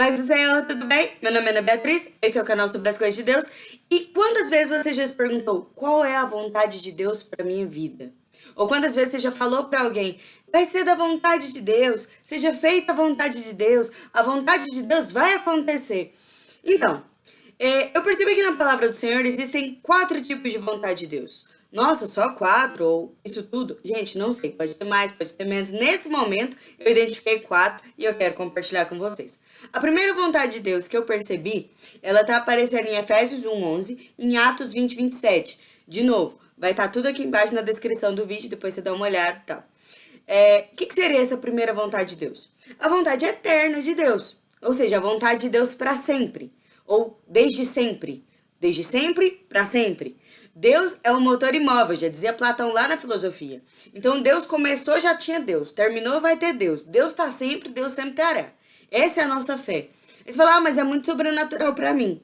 Paz do Senhor, tudo bem? Meu nome é Ana Beatriz, esse é o canal sobre as coisas de Deus. E quantas vezes você já se perguntou qual é a vontade de Deus para minha vida? Ou quantas vezes você já falou para alguém, vai ser da vontade de Deus, seja feita a vontade de Deus, a vontade de Deus vai acontecer. Então, é, eu percebi que na palavra do Senhor existem quatro tipos de vontade de Deus. Nossa, só quatro ou isso tudo? Gente, não sei, pode ter mais, pode ter menos. Nesse momento, eu identifiquei quatro e eu quero compartilhar com vocês. A primeira vontade de Deus que eu percebi, ela tá aparecendo em Efésios 1:11, em Atos 20, 27. De novo, vai estar tá tudo aqui embaixo na descrição do vídeo, depois você dá uma olhada e tal. É, o que, que seria essa primeira vontade de Deus? A vontade eterna de Deus, ou seja, a vontade de Deus para sempre, ou desde sempre. Desde sempre para sempre. Deus é um motor imóvel, já dizia Platão lá na filosofia. Então Deus começou, já tinha Deus. Terminou, vai ter Deus. Deus está sempre, Deus sempre terá. Essa é a nossa fé. Você fala, ah, mas é muito sobrenatural para mim.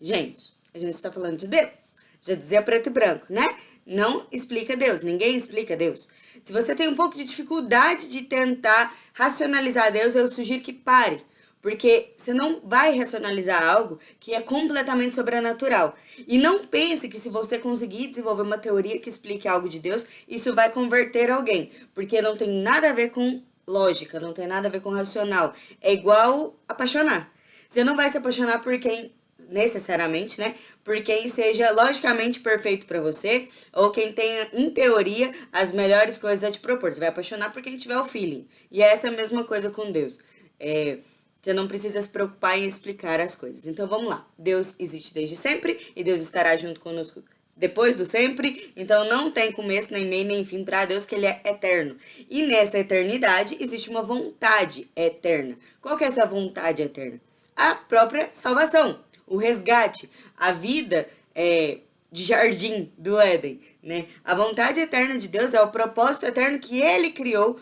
Gente, a gente está falando de Deus. Já dizia preto e branco, né? Não explica Deus, ninguém explica Deus. Se você tem um pouco de dificuldade de tentar racionalizar Deus, eu sugiro que pare. Porque você não vai racionalizar algo que é completamente sobrenatural. E não pense que se você conseguir desenvolver uma teoria que explique algo de Deus, isso vai converter alguém. Porque não tem nada a ver com lógica, não tem nada a ver com racional. É igual apaixonar. Você não vai se apaixonar por quem, necessariamente, né? Por quem seja logicamente perfeito para você, ou quem tenha, em teoria, as melhores coisas a te propor. Você vai apaixonar por quem tiver o feeling. E essa é a mesma coisa com Deus. É, você não precisa se preocupar em explicar as coisas. Então vamos lá. Deus existe desde sempre e Deus estará junto conosco depois do sempre. Então não tem começo, nem meio, nem fim para Deus, que Ele é eterno. E nessa eternidade existe uma vontade eterna. Qual que é essa vontade eterna? A própria salvação, o resgate, a vida é, de jardim do Éden. Né? A vontade eterna de Deus é o propósito eterno que Ele criou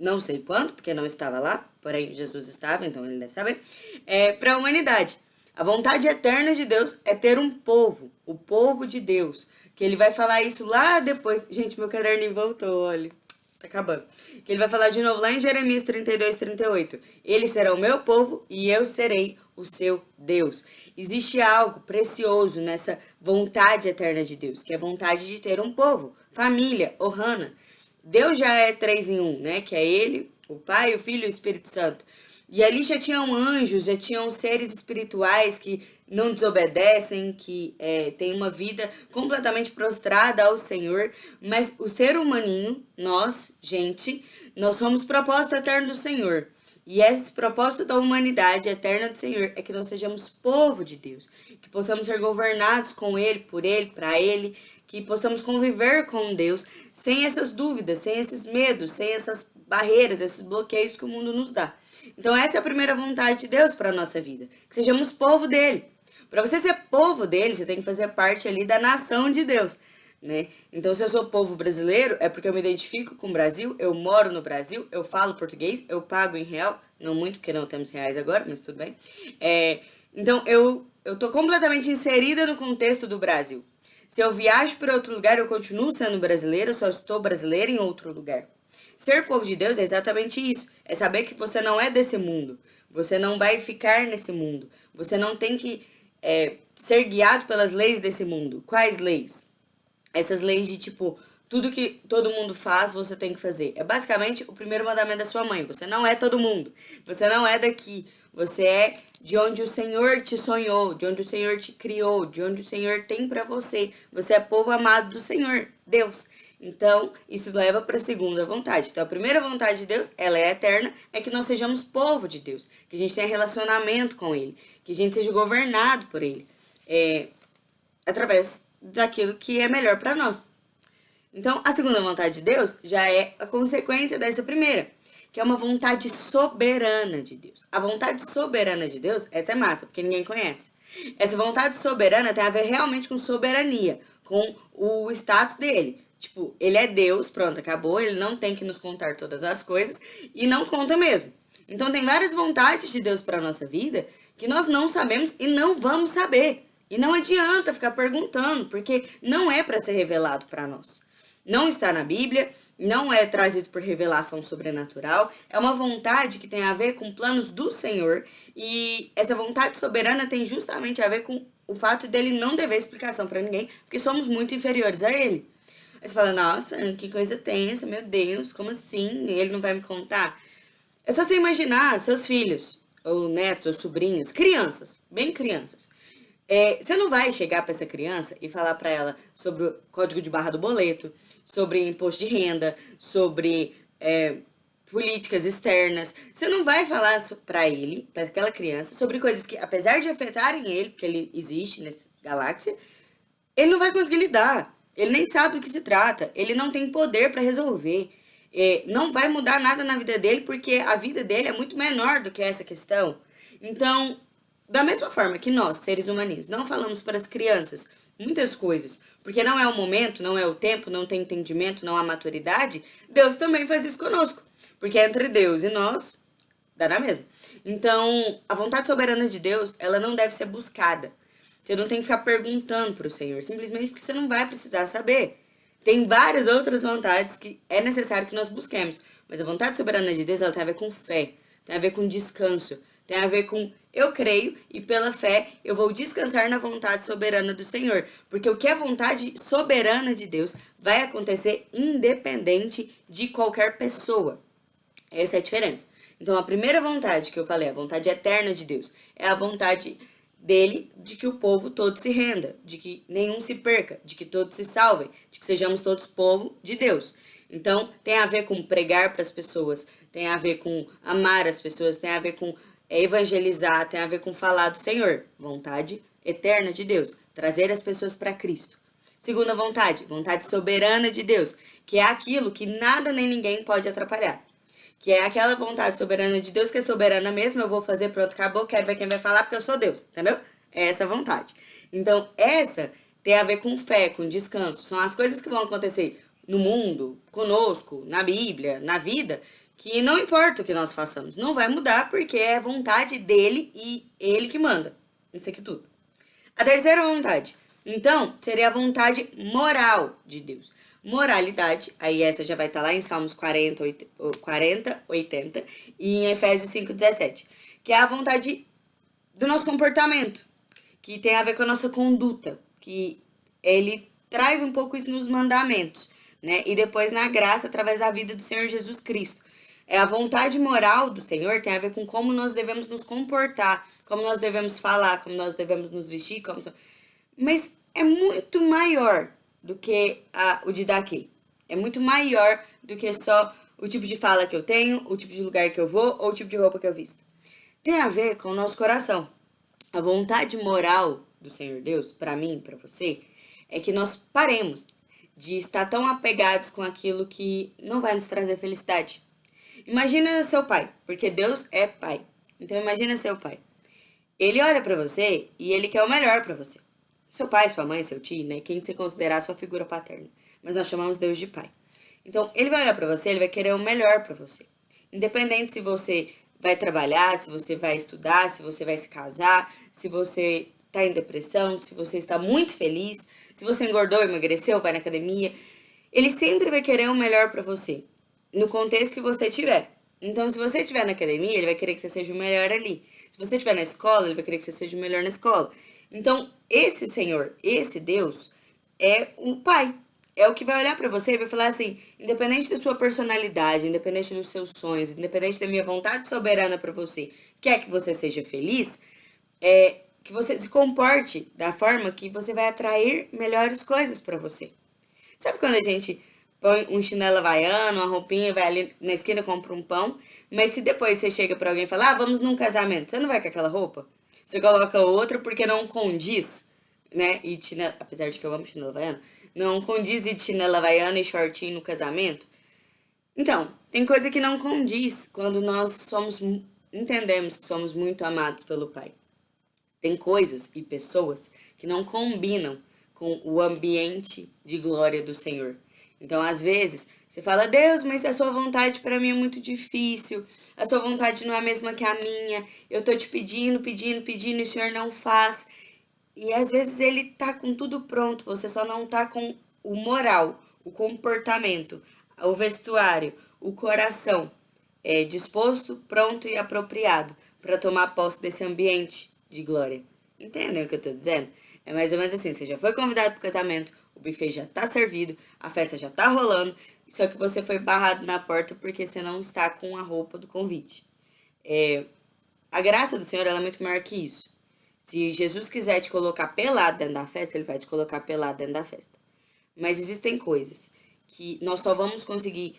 não sei quando, porque não estava lá, porém Jesus estava, então ele deve saber, é, para a humanidade. A vontade eterna de Deus é ter um povo, o povo de Deus, que ele vai falar isso lá depois. Gente, meu caderninho voltou, olha, tá acabando. Que ele vai falar de novo lá em Jeremias 32, 38. Ele será o meu povo e eu serei o seu Deus. Existe algo precioso nessa vontade eterna de Deus, que é a vontade de ter um povo, família, Ohana. Deus já é três em um, né? Que é ele, o Pai, o Filho e o Espírito Santo. E ali já tinham anjos, já tinham seres espirituais que não desobedecem, que é, têm uma vida completamente prostrada ao Senhor. Mas o ser humaninho, nós, gente, nós somos propósito eterno do Senhor. E esse propósito da humanidade eterna do Senhor é que nós sejamos povo de Deus, que possamos ser governados com Ele, por Ele, para Ele, que possamos conviver com Deus sem essas dúvidas, sem esses medos, sem essas barreiras, esses bloqueios que o mundo nos dá. Então essa é a primeira vontade de Deus para a nossa vida, que sejamos povo dele. Para você ser povo dele, você tem que fazer parte ali da nação de Deus, né? Então se eu sou povo brasileiro, é porque eu me identifico com o Brasil, eu moro no Brasil, eu falo português, eu pago em real, não muito porque não temos reais agora, mas tudo bem. É, então eu, eu tô completamente inserida no contexto do Brasil. Se eu viajo para outro lugar, eu continuo sendo brasileira, só estou brasileira em outro lugar. Ser povo de Deus é exatamente isso. É saber que você não é desse mundo. Você não vai ficar nesse mundo. Você não tem que é, ser guiado pelas leis desse mundo. Quais leis? Essas leis de tipo, tudo que todo mundo faz, você tem que fazer. É basicamente o primeiro mandamento da sua mãe. Você não é todo mundo. Você não é daqui. Você é de onde o Senhor te sonhou, de onde o Senhor te criou, de onde o Senhor tem para você. Você é povo amado do Senhor, Deus. Então, isso leva para a segunda vontade. Então, a primeira vontade de Deus, ela é eterna, é que nós sejamos povo de Deus, que a gente tenha relacionamento com Ele, que a gente seja governado por Ele, é, através daquilo que é melhor para nós. Então, a segunda vontade de Deus já é a consequência dessa primeira que é uma vontade soberana de Deus. A vontade soberana de Deus, essa é massa, porque ninguém conhece. Essa vontade soberana tem a ver realmente com soberania, com o status dele. Tipo, ele é Deus, pronto, acabou, ele não tem que nos contar todas as coisas e não conta mesmo. Então tem várias vontades de Deus para nossa vida que nós não sabemos e não vamos saber. E não adianta ficar perguntando, porque não é para ser revelado para nós. Não está na Bíblia, não é trazido por revelação sobrenatural, é uma vontade que tem a ver com planos do Senhor, e essa vontade soberana tem justamente a ver com o fato dele não dever explicação para ninguém, porque somos muito inferiores a ele. Aí você fala, nossa, que coisa tensa, meu Deus, como assim? Ele não vai me contar? É só você imaginar seus filhos, ou netos, ou sobrinhos, crianças, bem crianças. É, você não vai chegar para essa criança e falar para ela sobre o código de barra do boleto, sobre imposto de renda, sobre é, políticas externas. Você não vai falar para ele, para aquela criança, sobre coisas que, apesar de afetarem ele, porque ele existe nessa galáxia, ele não vai conseguir lidar. Ele nem sabe do que se trata. Ele não tem poder para resolver. É, não vai mudar nada na vida dele, porque a vida dele é muito menor do que essa questão. Então, da mesma forma que nós, seres humanos, não falamos para as crianças muitas coisas, porque não é o momento, não é o tempo, não tem entendimento, não há maturidade, Deus também faz isso conosco. Porque entre Deus e nós, dá na mesma. Então, a vontade soberana de Deus, ela não deve ser buscada. Você não tem que ficar perguntando para o Senhor, simplesmente porque você não vai precisar saber. Tem várias outras vontades que é necessário que nós busquemos. Mas a vontade soberana de Deus, ela tem a ver com fé, tem a ver com descanso, tem a ver com eu creio e pela fé eu vou descansar na vontade soberana do Senhor. Porque o que é vontade soberana de Deus vai acontecer independente de qualquer pessoa. Essa é a diferença. Então a primeira vontade que eu falei, a vontade eterna de Deus, é a vontade dele de que o povo todo se renda, de que nenhum se perca, de que todos se salvem, de que sejamos todos povo de Deus. Então, tem a ver com pregar para as pessoas, tem a ver com amar as pessoas, tem a ver com evangelizar, tem a ver com falar do Senhor, vontade eterna de Deus, trazer as pessoas para Cristo. Segunda vontade, vontade soberana de Deus, que é aquilo que nada nem ninguém pode atrapalhar que é aquela vontade soberana de Deus, que é soberana mesmo, eu vou fazer, pronto, acabou, quero ver quem vai falar, porque eu sou Deus, entendeu? É essa vontade. Então, essa tem a ver com fé, com descanso, são as coisas que vão acontecer no mundo, conosco, na Bíblia, na vida, que não importa o que nós façamos, não vai mudar, porque é vontade dele e ele que manda, isso aqui tudo. A terceira vontade, então, seria a vontade moral de Deus moralidade, aí essa já vai estar tá lá em Salmos 40, 40, 80 e em Efésios 5, 17, que é a vontade do nosso comportamento, que tem a ver com a nossa conduta, que ele traz um pouco isso nos mandamentos, né? E depois na graça através da vida do Senhor Jesus Cristo. É a vontade moral do Senhor tem a ver com como nós devemos nos comportar, como nós devemos falar, como nós devemos nos vestir, como mas é muito maior do que a, o de daqui. É muito maior do que só o tipo de fala que eu tenho, o tipo de lugar que eu vou ou o tipo de roupa que eu visto. Tem a ver com o nosso coração. A vontade moral do Senhor Deus, para mim, para você, é que nós paremos de estar tão apegados com aquilo que não vai nos trazer felicidade. Imagina seu pai, porque Deus é pai. Então imagina seu pai. Ele olha para você e ele quer o melhor para você seu pai, sua mãe, seu tio, né? Quem você considerar sua figura paterna. Mas nós chamamos Deus de pai. Então, ele vai olhar para você, ele vai querer o melhor para você. Independente se você vai trabalhar, se você vai estudar, se você vai se casar, se você está em depressão, se você está muito feliz, se você engordou, emagreceu, vai na academia, ele sempre vai querer o melhor para você, no contexto que você tiver. Então, se você estiver na academia, ele vai querer que você seja o melhor ali. Se você estiver na escola, ele vai querer que você seja o melhor na escola. Então, esse Senhor, esse Deus, é um pai. É o que vai olhar para você e vai falar assim, independente da sua personalidade, independente dos seus sonhos, independente da minha vontade soberana para você, quer que você seja feliz, é que você se comporte da forma que você vai atrair melhores coisas para você. Sabe quando a gente põe um chinelo havaiano, uma roupinha, vai ali na esquina compra um pão, mas se depois você chega para alguém e fala, ah, vamos num casamento, você não vai com aquela roupa? Você coloca outra porque não condiz, né? E chinela, apesar de que eu amo chinela havaiana, não condiz de chinela havaiana e shortinho no casamento. Então, tem coisa que não condiz quando nós somos, entendemos que somos muito amados pelo Pai. Tem coisas e pessoas que não combinam com o ambiente de glória do Senhor. Então, às vezes, você fala, Deus, mas a sua vontade para mim é muito difícil, a sua vontade não é a mesma que a minha, eu tô te pedindo, pedindo, pedindo e o Senhor não faz. E às vezes ele tá com tudo pronto, você só não tá com o moral, o comportamento, o vestuário, o coração é, disposto, pronto e apropriado para tomar posse desse ambiente de glória. Entendem o que eu estou dizendo? É mais ou menos assim, você já foi convidado para o casamento, o buffet já está servido, a festa já está rolando, só que você foi barrado na porta porque você não está com a roupa do convite. É, a graça do Senhor é muito maior que isso. Se Jesus quiser te colocar pelado dentro da festa, ele vai te colocar pelado dentro da festa. Mas existem coisas que nós só vamos conseguir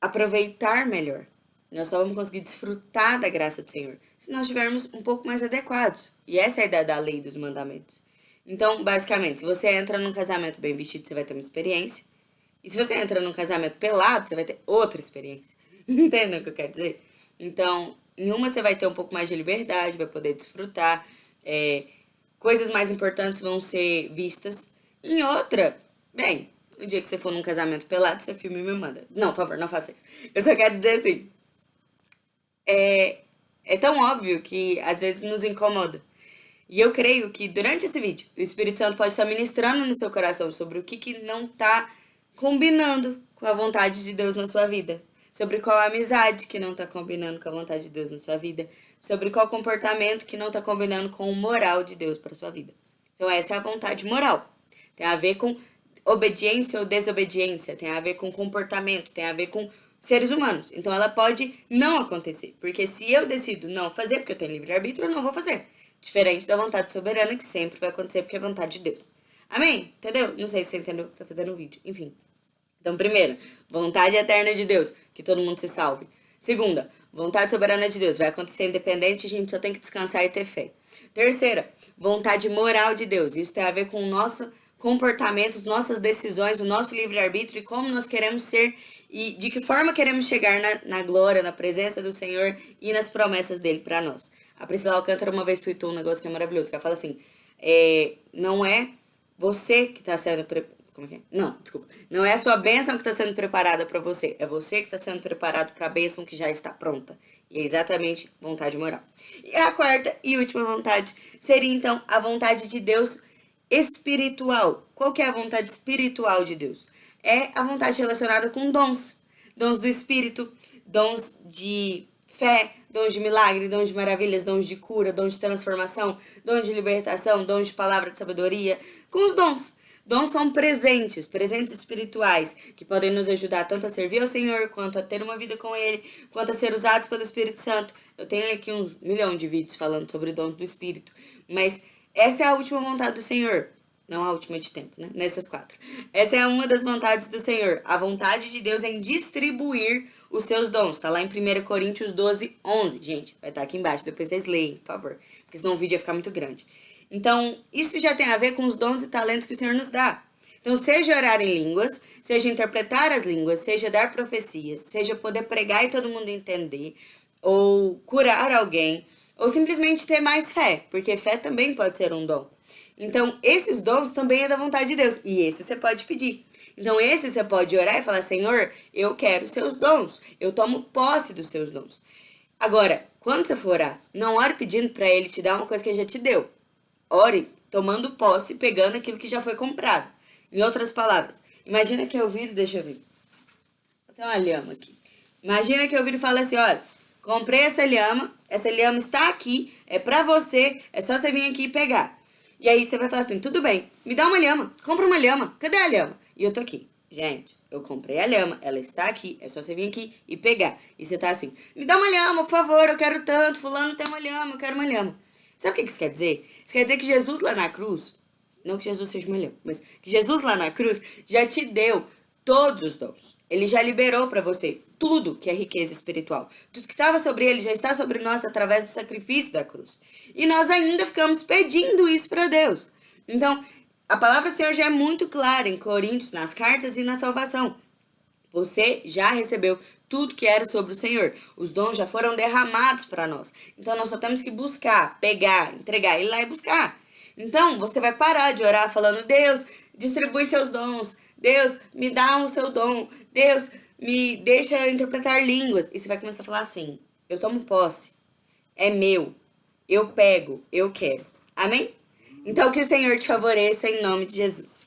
aproveitar melhor. Nós só vamos conseguir desfrutar da graça do Senhor se nós estivermos um pouco mais adequados. E essa é a ideia da lei dos mandamentos. Então, basicamente, se você entra num casamento bem vestido, você vai ter uma experiência. E se você entra num casamento pelado, você vai ter outra experiência. Entendem o que eu quero dizer? Então, em uma você vai ter um pouco mais de liberdade, vai poder desfrutar. É, coisas mais importantes vão ser vistas. Em outra, bem, o dia que você for num casamento pelado, você filme e me manda. Não, por favor, não faça isso. Eu só quero dizer assim. É, é tão óbvio que às vezes nos incomoda. E eu creio que durante esse vídeo, o Espírito Santo pode estar ministrando no seu coração sobre o que, que não está combinando com a vontade de Deus na sua vida. Sobre qual amizade que não está combinando com a vontade de Deus na sua vida. Sobre qual comportamento que não está combinando com o moral de Deus para sua vida. Então essa é a vontade moral. Tem a ver com obediência ou desobediência. Tem a ver com comportamento. Tem a ver com seres humanos. Então ela pode não acontecer. Porque se eu decido não fazer, porque eu tenho livre-arbítrio, eu não vou fazer. Diferente da vontade soberana, que sempre vai acontecer porque é vontade de Deus. Amém? Entendeu? Não sei se você entendeu que eu tô fazendo no vídeo. Enfim. Então, primeiro, vontade eterna de Deus, que todo mundo se salve. Segunda, vontade soberana de Deus, vai acontecer independente, a gente só tem que descansar e ter fé. Terceira, vontade moral de Deus, isso tem a ver com o nosso comportamento, nossas decisões, o nosso livre-arbítrio e como nós queremos ser e de que forma queremos chegar na, na glória, na presença do Senhor e nas promessas dele para nós. A Priscila Alcântara uma vez tweetou um negócio que é maravilhoso, que ela fala assim, é, não é você que está sendo... Pre... Como é que é? Não, desculpa. Não é a sua bênção que está sendo preparada para você, é você que está sendo preparado para a bênção que já está pronta. E é exatamente vontade moral. E a quarta e última vontade seria, então, a vontade de Deus espiritual. Qual que é a vontade espiritual de Deus? É a vontade relacionada com dons. Dons do Espírito, dons de fé, dons de milagre, dons de maravilhas, dons de cura, dons de transformação, dons de libertação, dons de palavra de sabedoria, com os dons. Dons são presentes, presentes espirituais, que podem nos ajudar tanto a servir ao Senhor, quanto a ter uma vida com Ele, quanto a ser usados pelo Espírito Santo. Eu tenho aqui um milhão de vídeos falando sobre dons do Espírito, mas essa é a última vontade do Senhor. Não a última de tempo, né? Nessas quatro. Essa é uma das vontades do Senhor. A vontade de Deus em distribuir os seus dons. Tá lá em 1 Coríntios 12, 11. Gente, vai estar tá aqui embaixo. Depois vocês leem, por favor. Porque senão o vídeo ia ficar muito grande. Então, isso já tem a ver com os dons e talentos que o Senhor nos dá. Então, seja orar em línguas, seja interpretar as línguas, seja dar profecias, seja poder pregar e todo mundo entender, ou curar alguém, ou simplesmente ter mais fé, porque fé também pode ser um dom. Então, esses dons também é da vontade de Deus, e esse você pode pedir. Então, esse você pode orar e falar, Senhor, eu quero seus dons, eu tomo posse dos seus dons. Agora, quando você for orar, não ore pedindo para ele te dar uma coisa que ele já te deu. Ore tomando posse, pegando aquilo que já foi comprado. Em outras palavras, imagina que eu viro, deixa eu ver. Ter uma lhama aqui. Imagina que eu viro e falo assim, olha, comprei essa lhama, essa lhama está aqui, é pra você, é só você vir aqui e pegar. E aí você vai falar assim, tudo bem, me dá uma lhama, compra uma lhama, cadê a lhama? E eu tô aqui. Gente, eu comprei a lhama, ela está aqui, é só você vir aqui e pegar. E você tá assim, me dá uma lhama, por favor, eu quero tanto, fulano tem uma lhama, eu quero uma lhama. Sabe o que isso quer dizer? Isso quer dizer que Jesus lá na cruz, não que Jesus seja uma lhama, mas que Jesus lá na cruz já te deu todos os dons. Ele já liberou para você tudo que é riqueza espiritual. Tudo que estava sobre ele já está sobre nós através do sacrifício da cruz. E nós ainda ficamos pedindo isso para Deus. Então, a palavra do Senhor já é muito clara em Coríntios, nas cartas e na salvação. Você já recebeu tudo que era sobre o Senhor. Os dons já foram derramados para nós. Então, nós só temos que buscar, pegar, entregar, ir lá e buscar. Então, você vai parar de orar falando, Deus, distribui seus dons. Deus, me dá o um seu dom. Deus, me deixa interpretar línguas. E você vai começar a falar assim, eu tomo posse. É meu. Eu pego, eu quero. Amém? Então, que o Senhor te favoreça em nome de Jesus.